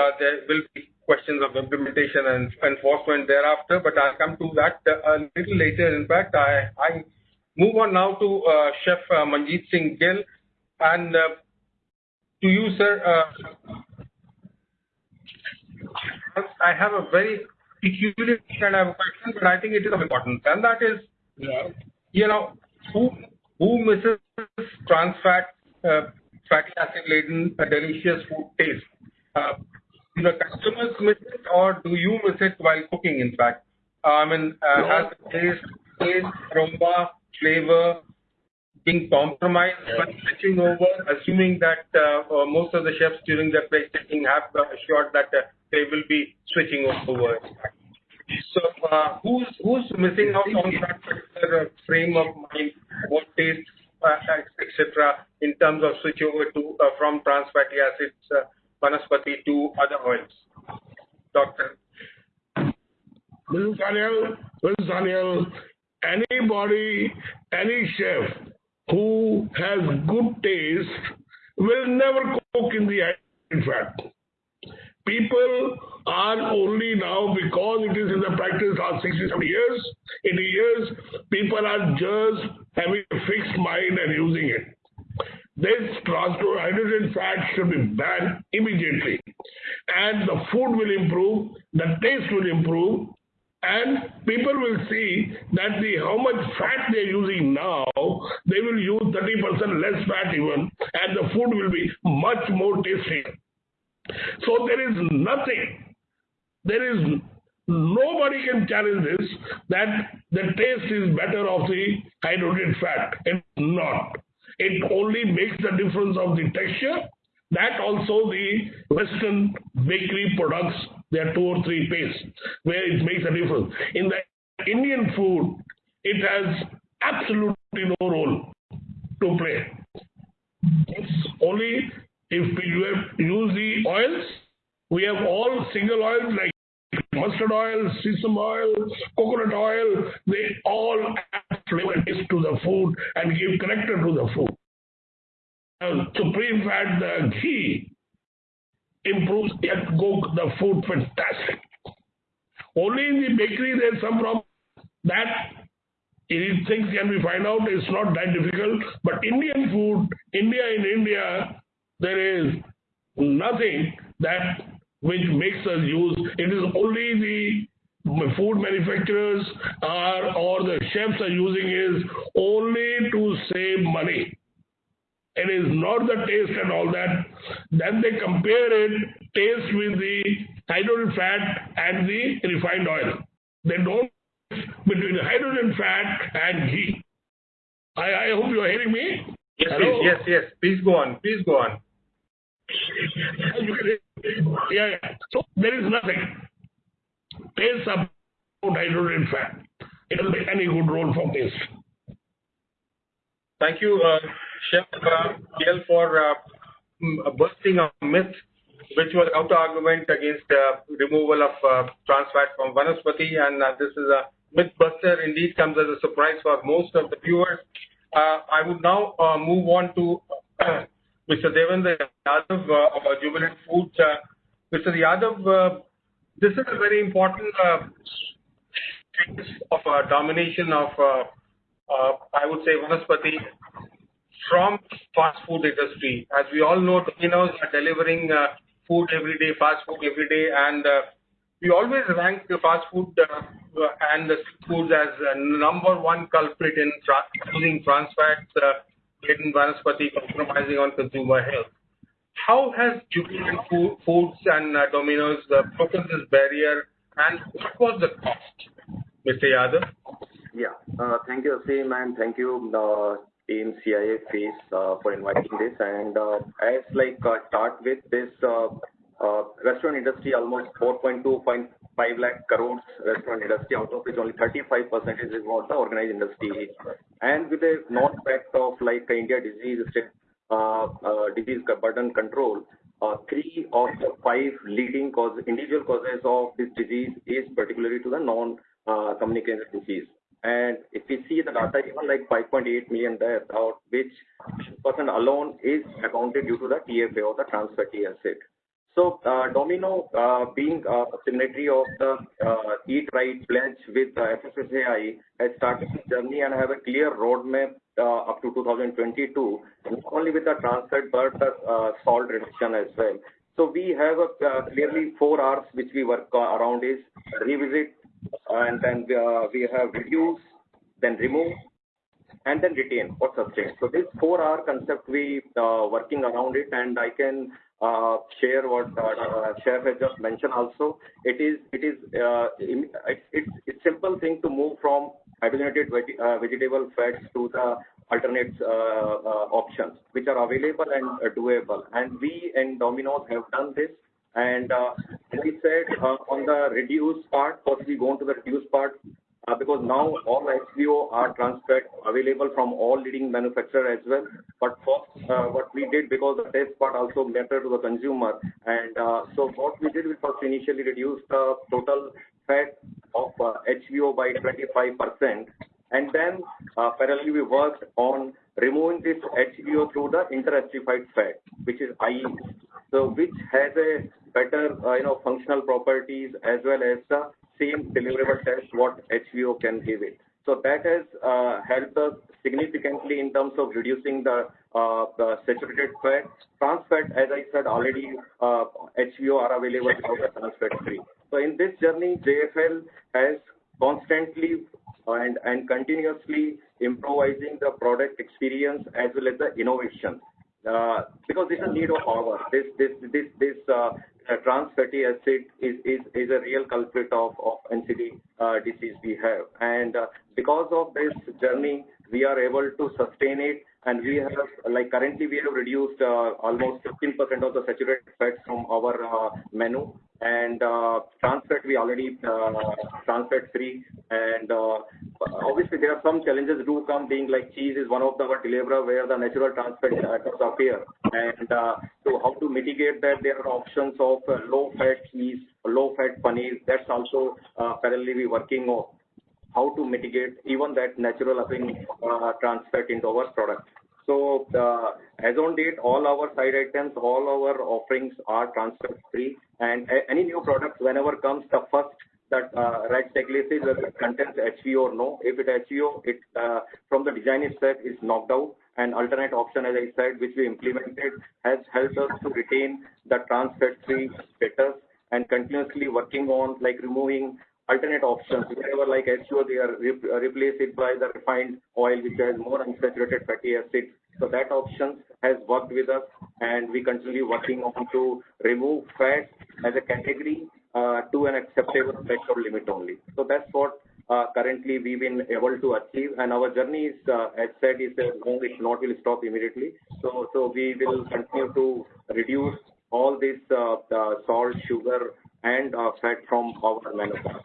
Uh, there will be questions of implementation and enforcement thereafter, but I'll come to that a little later. In fact, I I move on now to uh, Chef uh, Manjeet Singh Gill. And to you, sir, I have a very peculiar kind of question, but I think it is of importance. And that is, yeah. you know, who who misses trans fat, fatty acid-laden, delicious food taste? Do the customers miss it, or do you miss it while cooking, in fact? Uh, I mean, uh, has the taste, aroma, flavor being compromised by switching over, assuming that uh, most of the chefs during their plate testing have assured that they will be switching over? So, uh, who's who's missing out on that particular frame of mind, what taste, etc., in terms of switch over to from trans fatty acids, Vanaspati, to other oils? Doctor? Mr. Sanyal, anybody, any chef who has good taste will never cook in the hydrotreated fat. People are only now, because it is in the practice last 60, 70 years, 80 years, people are just having a fixed mind and using it. This hydrotreated fat should be banned immediately. And the food will improve, the taste will improve, and people will see that the how much fat they're using now, they will use 30% less fat even, and the food will be much more tasty. So there is nothing, there is nobody can challenge this, that the taste is better of the hydrogen fat. It's not. It only makes the difference of the texture. That also the Western bakery products, there are two or three pastes where it makes a difference. In the Indian food, it has absolutely no role to play. It's only if you use the oils, we have all single oils like mustard oil, sesame oil, coconut oil. They all flavor to the food and give character to the food. Supreme Fat, the ghee, improves the food fantastic. Only in the bakery there's some problem. That things can be find out, it's not that difficult. But Indian food, India in India, there is nothing that which makes us use. It is only the food manufacturers are or the chefs are using is only to save money. It is not the taste and all that. Then they compare it, taste with the hydrogen fat and the refined oil. They don't between hydrogen fat and ghee. I I hope you are hearing me. Yes, Hello? Yes. Yes. Please go on. Please go on. yeah. Yeah. So there is nothing. Taste about hydrotreated fat. It doesn't play any good role for taste. Thank you, uh, Chef uh, Gill, for uh, busting a myth, which was counter-argument against removal of trans fat from Vanaspati. And this is a myth buster, indeed comes as a surprise for most of the viewers. I would now move on to Mr. Devendra Yadav of Jubilant Foods. Mr. Yadav, this is a very important uh, case of uh, domination of, uh, I would say, Vanaspati from fast food industry. As we all know, Domino's are delivering food every day, fast food every day, and we always rank the fast food and the street foods as number one culprit in using trans fats in Vanaspati, compromising on consumer health. How has Jubilant Foods and uh, Domino's uh, broken this barrier, and what was the cost, Mr. Yadav? Yeah. Uh, thank you, Aseem, and thank you, team CIFS, for inviting this. And uh as like start with this restaurant industry, almost 4.25 lakh crores restaurant industry, out of which only 35% is what the organized industry. And with a known fact of like India disease Uh, uh, burden control, uh, three of the five leading cause individual causes of this disease is particularly to the non-communicable disease. And if we see the data, even like 5.8 million deaths, out which percent alone is accounted due to the TFA or the trans fatty acid. So uh, Domino, uh, being a signatory of the uh, Eat Right pledge with uh, FSSAI, has started this journey and have a clear roadmap uh, up to 2022, not only with the trans fat but the uh, salt reduction as well. So we have a, uh, clearly four R's which we work around is revisit, and then uh, we have reduce, then remove, and then retain or sustain. So this four R concept we uh, working around it, and I can uh, share what uh, Chef has just mentioned also. It is it is uh, it's it's simple thing to move from hydrogenated uh, vegetable fats to the alternate uh, uh, options which are available and doable. And we in Domino's have done this. And we said on the reduce part, first we go into the reduce part. Uh, because now all HVO are trans fat available from all leading manufacturers as well. But first, uh, what we did, because the test part also mattered to the consumer, and uh, so what we did, we first initially reduced the total fat of HVO by 25%, and then parallelly we worked on removing this HVO through the interesterified fat, which is IE. So which has a better, you know, functional properties as well as the same deliverable test what HVO can give it. So that has uh, helped us significantly in terms of reducing uh, the saturated fat. Trans fat, as I said already, uh, HVO are available without trans fat free. So in this journey, JFL has constantly and, and continuously improvising the product experience as well as the innovation. Uh, because this is a need of hour. This this this this uh, trans fatty acid is is is a real culprit of of NCD uh, disease we have, and uh, because of this journey, we are able to sustain it, and we have like currently we have reduced uh, almost 15% of the saturated fats from our uh, menu, and uh, trans fat we already trans fat free, and obviously there are some challenges do come being like cheese is one of the deliverer where the natural trans fat atoms appear, and so how to mitigate that there are options of low fat cheese, low fat paneer. That's also parallelly we working on how to mitigate even that natural appearing uh, into our product. So uh, as on date, all our side items, all our offerings are trans fat free, and any new product whenever comes, the first that uh, right checklist is whether it contains HVO or no. If it HVO, it uh, from the design itself is knocked out. An alternate option, as I said, which we implemented, has helped us to retain the trans fat free status and continuously working on like removing alternate options. Wherever like HVO, they are re replace it by the refined oil, which has more unsaturated fatty acids. So that option has worked with us, and we continue working on to remove fat as a category uh, to an acceptable threshold limit only. So that's what uh, currently we've been able to achieve, and our journey is, uh, as said, is long. It not will stop immediately. So, so we will continue to reduce all this salt, sugar, and fat from our manufacturing.